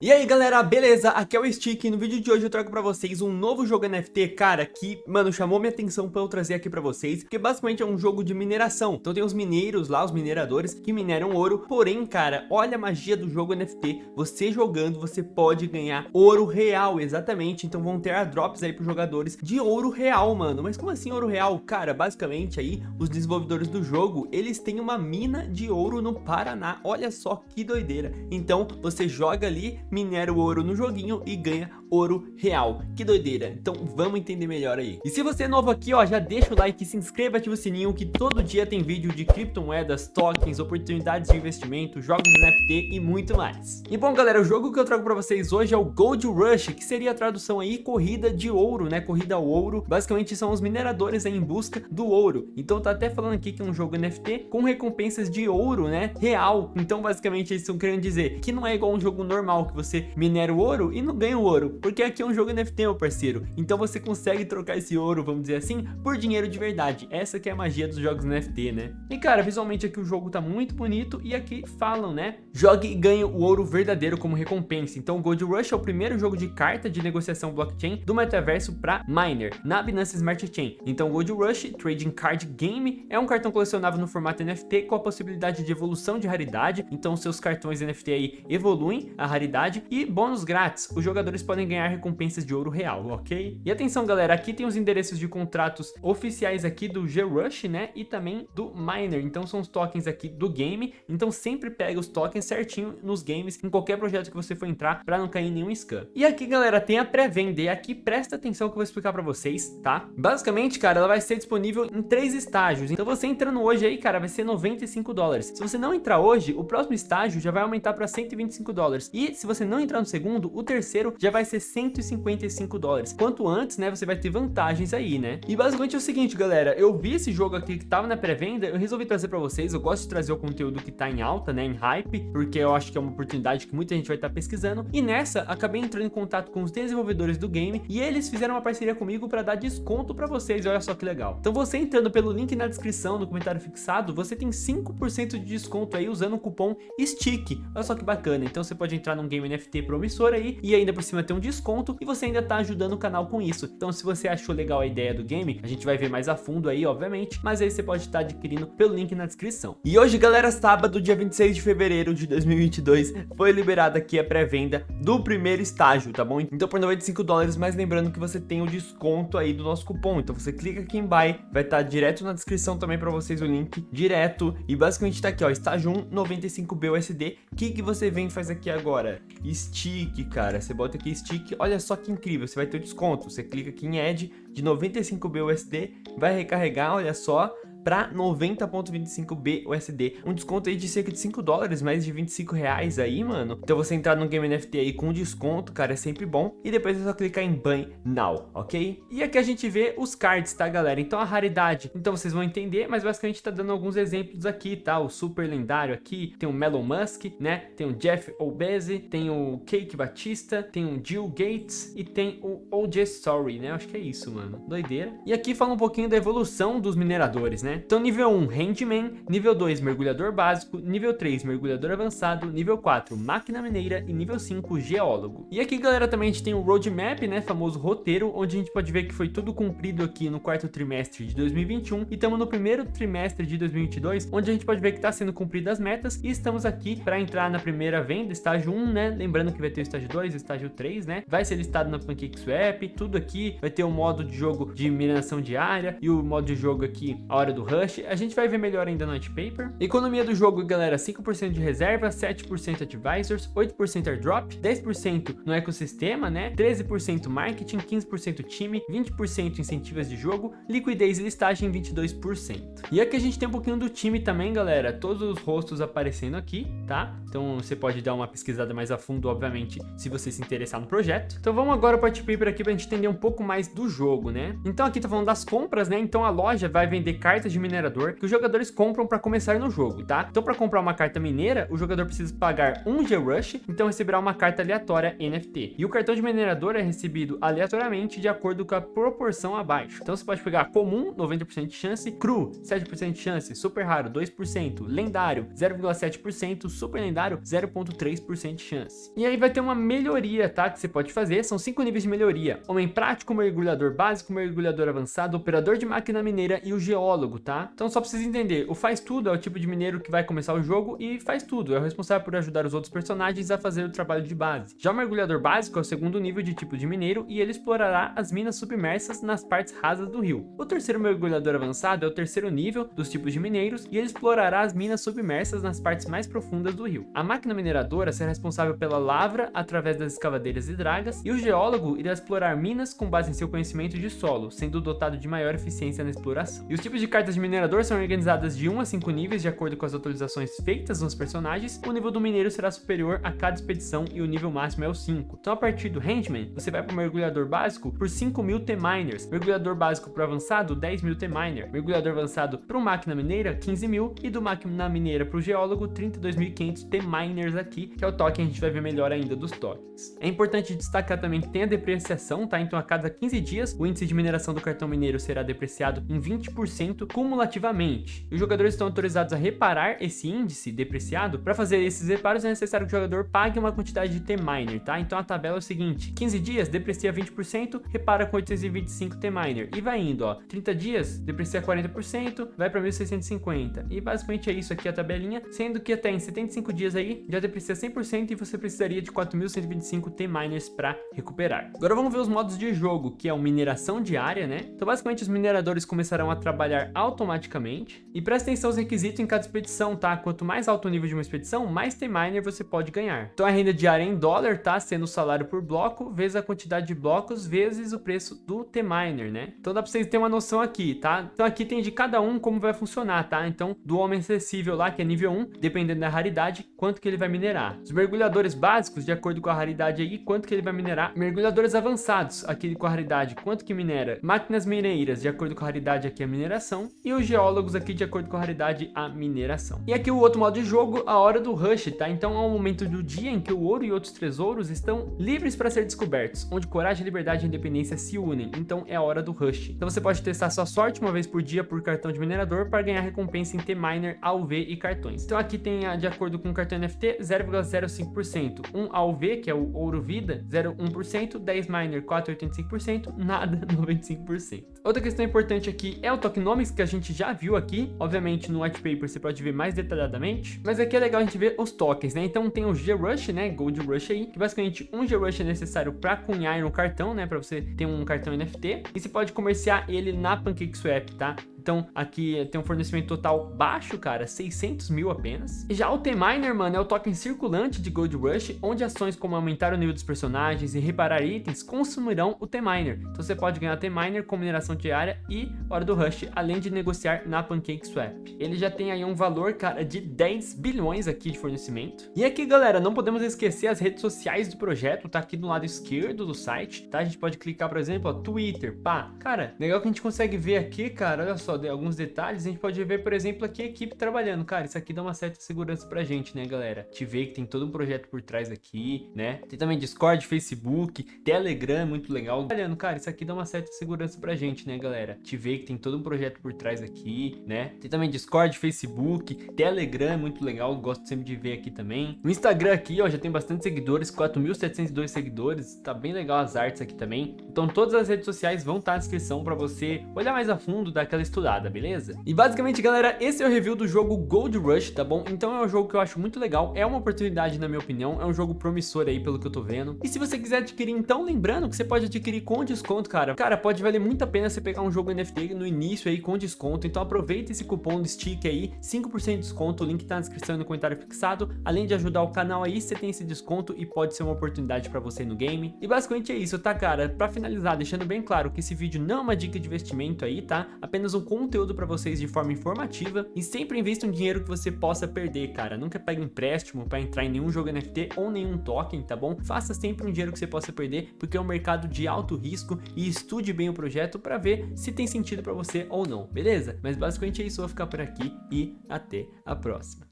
E aí galera, beleza? Aqui é o Stick e no vídeo de hoje eu trago pra vocês um novo jogo NFT, cara, que, mano, chamou minha atenção pra eu trazer aqui pra vocês, porque basicamente é um jogo de mineração. Então tem os mineiros lá, os mineradores, que mineram ouro, porém, cara, olha a magia do jogo NFT, você jogando, você pode ganhar ouro real, exatamente, então vão ter airdrops aí pros jogadores de ouro real, mano. Mas como assim ouro real? Cara, basicamente aí, os desenvolvedores do jogo, eles têm uma mina de ouro no Paraná, olha só que doideira. Então, você joga ali, minera o ouro no joguinho e ganha ouro real. Que doideira. Então vamos entender melhor aí. E se você é novo aqui, ó, já deixa o like, se inscreva, ativa o sininho que todo dia tem vídeo de criptomoedas, tokens, oportunidades de investimento, jogos NFT e muito mais. E bom, galera, o jogo que eu trago pra vocês hoje é o Gold Rush, que seria a tradução aí corrida de ouro, né? Corrida ao ouro. Basicamente são os mineradores aí em busca do ouro. Então tá até falando aqui que é um jogo NFT com recompensas de ouro, né? Real. Então basicamente eles estão querendo dizer que não é igual um jogo normal que você minera o ouro e não ganha o ouro porque aqui é um jogo NFT, meu parceiro. Então você consegue trocar esse ouro, vamos dizer assim, por dinheiro de verdade. Essa que é a magia dos jogos NFT, né? E cara, visualmente aqui o jogo tá muito bonito e aqui falam, né? Jogue e ganhe o ouro verdadeiro como recompensa. Então o Gold Rush é o primeiro jogo de carta de negociação blockchain do metaverso para miner, na Binance Smart Chain. Então o Gold Rush Trading Card Game é um cartão colecionável no formato NFT com a possibilidade de evolução de raridade. Então seus cartões NFT aí evoluem a raridade e bônus grátis. Os jogadores podem ganhar recompensas de ouro real, ok? E atenção galera, aqui tem os endereços de contratos oficiais aqui do G-Rush, né? E também do Miner, então são os tokens aqui do game, então sempre pega os tokens certinho nos games, em qualquer projeto que você for entrar, para não cair em nenhum scam. E aqui galera, tem a pré-venda, e aqui presta atenção que eu vou explicar para vocês, tá? Basicamente, cara, ela vai ser disponível em três estágios, então você entrando hoje aí, cara, vai ser 95 dólares. Se você não entrar hoje, o próximo estágio já vai aumentar para 125 dólares. E se você não entrar no segundo, o terceiro já vai ser ser 155 dólares. Quanto antes, né, você vai ter vantagens aí, né? E basicamente é o seguinte, galera, eu vi esse jogo aqui que tava na pré-venda, eu resolvi trazer pra vocês, eu gosto de trazer o conteúdo que tá em alta, né, em hype, porque eu acho que é uma oportunidade que muita gente vai estar tá pesquisando, e nessa, acabei entrando em contato com os desenvolvedores do game, e eles fizeram uma parceria comigo pra dar desconto pra vocês, olha só que legal. Então você entrando pelo link na descrição, no comentário fixado, você tem 5% de desconto aí usando o cupom STICK, olha só que bacana, então você pode entrar num game NFT promissor aí, e ainda por cima ter um desconto e você ainda tá ajudando o canal com isso. Então se você achou legal a ideia do game, a gente vai ver mais a fundo aí, obviamente, mas aí você pode estar adquirindo pelo link na descrição. E hoje, galera, sábado, dia 26 de fevereiro de 2022, foi liberada aqui a pré-venda do primeiro estágio, tá bom? Então por 95 dólares, mas lembrando que você tem o desconto aí do nosso cupom. Então você clica aqui em buy, vai estar direto na descrição também para vocês o link direto. E basicamente tá aqui, ó, estágio 1, 95 BUSD. O que que você vem e faz aqui agora? Stick, cara. Você bota aqui stick olha só que incrível, você vai ter o desconto. Você clica aqui em Add de 95 BUSD, vai recarregar, olha só, para 90.25 BUSD. Um desconto aí de cerca de 5 dólares, mais de 25 reais aí, mano. Então você entrar no Game NFT aí com desconto, cara, é sempre bom. E depois é só clicar em Buy Now, ok? E aqui a gente vê os cards, tá, galera? Então a raridade, então vocês vão entender, mas basicamente tá dando alguns exemplos aqui, tá? O super lendário aqui, tem o Melon Musk, né? Tem o Jeff Obese, tem o Cake Batista, tem o Jill Gates e tem o OJ Story, né? Acho que é isso, mano. Doideira. E aqui fala um pouquinho da evolução dos mineradores, né? Então nível 1, Handman, nível 2, Mergulhador Básico, nível 3, Mergulhador Avançado, nível 4, Máquina Mineira e nível 5, Geólogo. E aqui, galera, também a gente tem o Roadmap, né, famoso roteiro, onde a gente pode ver que foi tudo cumprido aqui no quarto trimestre de 2021 e estamos no primeiro trimestre de 2022, onde a gente pode ver que está sendo cumpridas as metas e estamos aqui para entrar na primeira venda, estágio 1, né, lembrando que vai ter o estágio 2, estágio 3, né, vai ser listado na PancakeSwap, tudo aqui, vai ter o modo de jogo de mineração diária e o modo de jogo aqui, a hora do Rush, a gente vai ver melhor ainda no white paper. Economia do jogo, galera, 5% de reserva, 7% advisors, 8% airdrop, 10% no ecossistema, né? 13% marketing, 15% time, 20% incentivos de jogo, liquidez e listagem 22%. E aqui a gente tem um pouquinho do time também, galera, todos os rostos aparecendo aqui, tá? Então você pode dar uma pesquisada mais a fundo, obviamente, se você se interessar no projeto. Então vamos agora para o paper aqui para a gente entender um pouco mais do jogo, né? Então aqui tá falando das compras, né? Então a loja vai vender cartas cartas de minerador que os jogadores compram para começar no jogo, tá? Então para comprar uma carta mineira, o jogador precisa pagar um G-Rush, então receberá uma carta aleatória NFT. E o cartão de minerador é recebido aleatoriamente de acordo com a proporção abaixo. Então você pode pegar comum, 90% de chance, cru, 7% de chance, super raro, 2%, lendário, 0,7%, super lendário, 0,3% de chance. E aí vai ter uma melhoria, tá? Que você pode fazer, são cinco níveis de melhoria. Homem prático, mergulhador básico, mergulhador avançado, operador de máquina mineira e o geólogo, tá? Então só pra vocês entenderem, o faz tudo é o tipo de mineiro que vai começar o jogo e faz tudo, é o responsável por ajudar os outros personagens a fazer o trabalho de base. Já o mergulhador básico é o segundo nível de tipo de mineiro e ele explorará as minas submersas nas partes rasas do rio. O terceiro mergulhador avançado é o terceiro nível dos tipos de mineiros e ele explorará as minas submersas nas partes mais profundas do rio. A máquina mineradora será responsável pela lavra através das escavadeiras e dragas e o geólogo irá explorar minas com base em seu conhecimento de solo, sendo dotado de maior eficiência na exploração. E os tipos de cartas de minerador são organizadas de 1 a 5 níveis de acordo com as atualizações feitas nos personagens. O nível do mineiro será superior a cada expedição e o nível máximo é o 5. Então a partir do Handman, você vai para o mergulhador básico por 5 mil T-Miners, mergulhador básico para avançado 10 mil T-Miner, mergulhador avançado para o máquina mineira 15 mil e do máquina mineira para o geólogo 32.500 T-Miners aqui, que é o token, a gente vai ver melhor ainda dos tokens. É importante destacar também que tem a depreciação, tá? Então a cada 15 dias o índice de mineração do cartão mineiro será depreciado em 20% cumulativamente. E os jogadores estão autorizados a reparar esse índice depreciado. Para fazer esses reparos é necessário que o jogador pague uma quantidade de T-Miner, tá? Então a tabela é o seguinte, 15 dias deprecia 20%, repara com 825 T-Miner e vai indo, ó. 30 dias deprecia 40%, vai para 1650. E basicamente é isso aqui a tabelinha, sendo que até em 75 dias aí já deprecia 100% e você precisaria de 4125 T-Miners para recuperar. Agora vamos ver os modos de jogo, que é o mineração diária, né? Então basicamente os mineradores começarão a trabalhar automaticamente. E presta atenção aos requisitos em cada expedição, tá? Quanto mais alto o nível de uma expedição, mais T-Miner você pode ganhar. Então a renda diária em dólar, tá? Sendo o salário por bloco, vezes a quantidade de blocos, vezes o preço do T-Miner, né? Então dá pra vocês terem uma noção aqui, tá? Então aqui tem de cada um como vai funcionar, tá? Então do homem acessível lá, que é nível 1, dependendo da raridade, quanto que ele vai minerar. Os mergulhadores básicos, de acordo com a raridade aí, quanto que ele vai minerar. Mergulhadores avançados, aqui com a raridade, quanto que minera. Máquinas mineiras, de acordo com a raridade aqui a mineração. E os geólogos aqui, de acordo com a raridade, a mineração. E aqui o outro modo de jogo, a hora do rush, tá? Então é um momento do dia em que o ouro e outros tesouros estão livres para ser descobertos, onde coragem, liberdade e independência se unem. Então é a hora do rush. Então você pode testar sua sorte uma vez por dia por cartão de minerador para ganhar recompensa em T-Miner, AUV e cartões. Então aqui tem, de acordo com o cartão NFT, 0,05%. Um AUV, que é o ouro vida, 0,1%, 10 miner, 4,85%, nada, 95%. Outra questão importante aqui é o tokenomics, que a gente já viu aqui. Obviamente no white paper você pode ver mais detalhadamente, mas aqui é legal a gente ver os tokens, né? Então tem o G-Rush, né? Gold Rush aí, que basicamente um G-Rush é necessário para cunhar no cartão, né? Para você ter um cartão NFT. E você pode comerciar ele na PancakeSwap, tá? Então aqui tem um fornecimento total baixo, cara, 600 mil apenas. E já o T-Miner, mano, é o token circulante de Gold Rush, onde ações como aumentar o nível dos personagens e reparar itens consumirão o T-Miner. Então você pode ganhar T-Miner com mineração diária e hora do Rush, além de negociar na PancakeSwap. Ele já tem aí um valor, cara, de 10 bilhões aqui de fornecimento. E aqui, galera, não podemos esquecer as redes sociais do projeto, tá aqui do lado esquerdo do site, tá? A gente pode clicar, por exemplo, ó, Twitter, pá. Cara, legal que a gente consegue ver aqui, cara, olha só, de alguns detalhes, a gente pode ver, por exemplo, aqui a equipe trabalhando. Cara, isso aqui dá uma certa segurança pra gente, né, galera? Te ver que tem todo um projeto por trás aqui, né? Tem também Discord, Facebook, Telegram, muito legal. Trabalhando, cara, isso aqui dá uma certa segurança pra gente, né, galera? Te ver que tem todo um projeto por trás aqui, né? Tem também Discord, Facebook, Telegram, muito legal, gosto sempre de ver aqui também. O Instagram aqui, ó, já tem bastante seguidores, 4.702 seguidores, tá bem legal as artes aqui também. Então todas as redes sociais vão estar na descrição pra você olhar mais a fundo, dar aquela estudada estudada, beleza? E basicamente, galera, esse é o review do jogo Gold Rush, tá bom? Então é um jogo que eu acho muito legal, é uma oportunidade na minha opinião, é um jogo promissor aí pelo que eu tô vendo. E se você quiser adquirir, então lembrando que você pode adquirir com desconto, cara. Cara, pode valer muito a pena você pegar um jogo NFT no início aí com desconto, então aproveita esse cupom do stick aí, 5% de desconto, o link tá na descrição e no comentário fixado. Além de ajudar o canal aí, você tem esse desconto e pode ser uma oportunidade pra você no game. E basicamente é isso, tá, cara? Pra finalizar, deixando bem claro que esse vídeo não é uma dica de investimento aí, tá? Apenas um conteúdo para vocês de forma informativa e sempre invista um dinheiro que você possa perder, cara. Nunca pegue empréstimo para entrar em nenhum jogo NFT ou nenhum token, tá bom? Faça sempre um dinheiro que você possa perder, porque é um mercado de alto risco e estude bem o projeto para ver se tem sentido para você ou não, beleza? Mas basicamente é isso, eu vou ficar por aqui e até a próxima.